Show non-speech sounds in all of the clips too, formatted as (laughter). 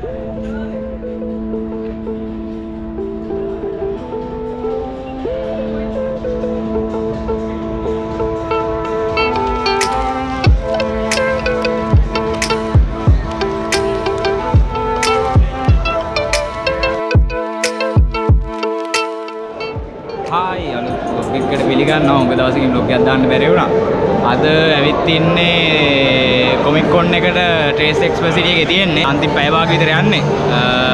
Hi අලුත් vlog එකකට පිළිගන්නවා. උඟ දවසකින් vlog එකක් දාන්න බැරි වුණා. අද ඇවිත් ඉන්නේ කොමික් කොන් එකට ට්‍රේස් එක්ස්පසිටි එකේ තියෙන්නේ. අන්තිම පැය භාග විතර යන්නේ.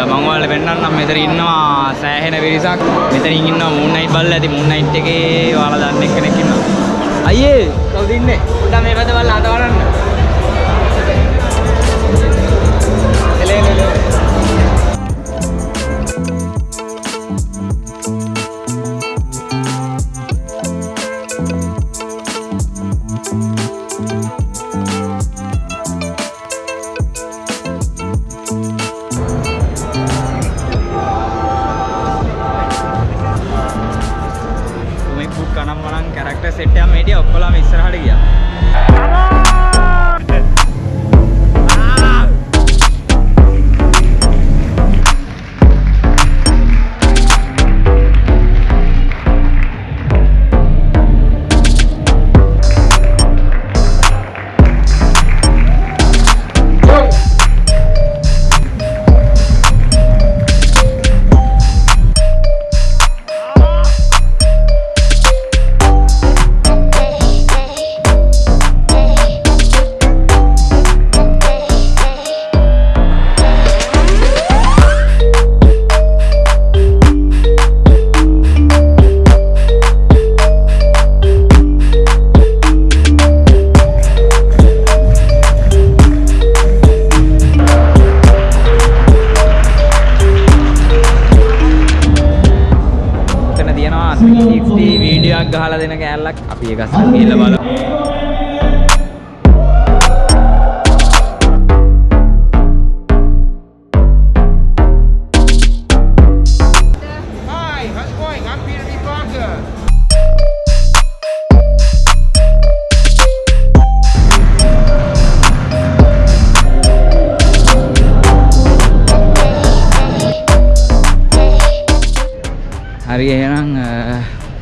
මම ඔයාලට පෙන්නන්නම් මෙතන ඉන්නවා සෑහෙන පිරිසක්. මෙතනින් ඉන්නවා මූන් නයිට් බලලා ඇති මූන් නයිට් එකේ ඔයාලා දන්න එක්කෙනෙක් ඉන්නවා. අයියේ කවුද ඉන්නේ? පොඩ්ඩක් මේ පැත්ත බලලා අත වරන්න. गया ඉස්සරහට ගියා. එතන තියෙනවා 360 වීඩියෝ එකක් ගහලා දෙන කෑල්ලක් අපි ඒක අස්සන් ගිහලා බලමු. Hi, how's it going? I'm Peter B. Parker. හරි එහෙනම්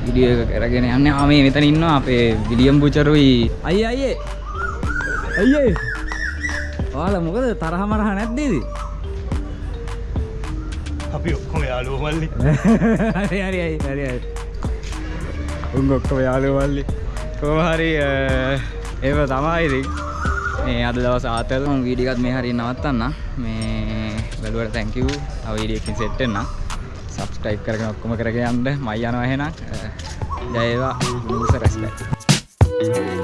වීඩියෝ එක කරගෙන යන්නේ. ආ මේ මෙතන ඉන්නවා අපේ විලියම් බුචරුයි. අයියේ අයියේ. අයියේ. ඔයාලා මොකද තරහ මරහ නැද්ද ඉතින්? අපි ඔක්කොම යාළුවෝ මල්ලි. (laughs) හරි හරි හරි හරි හරි. උන් ඔක්කොම යාළුවෝ මල්ලි. කොහොම හරි ඒව තමයි ඉතින්. මේ අද දවස් ආතල් මම වීඩියෝ එකත් මේ හරිය නවත්තන්න. මේ බැලුවට thank you. තව වීඩියෝ එකකින් සෙට් වෙන්න. Subscribe කරගෙන ඔක්කොම කරගෙන යන්න. මම යනවා එහෙනම්. අ, ජය වේවා. මුස රෙස්පෙක්ට්.